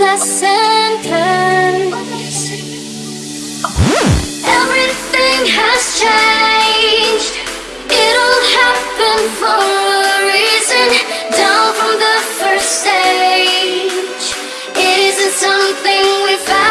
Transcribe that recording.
that sentence. Everything has changed. It all happened for a reason. Down from the first stage. It isn't something we found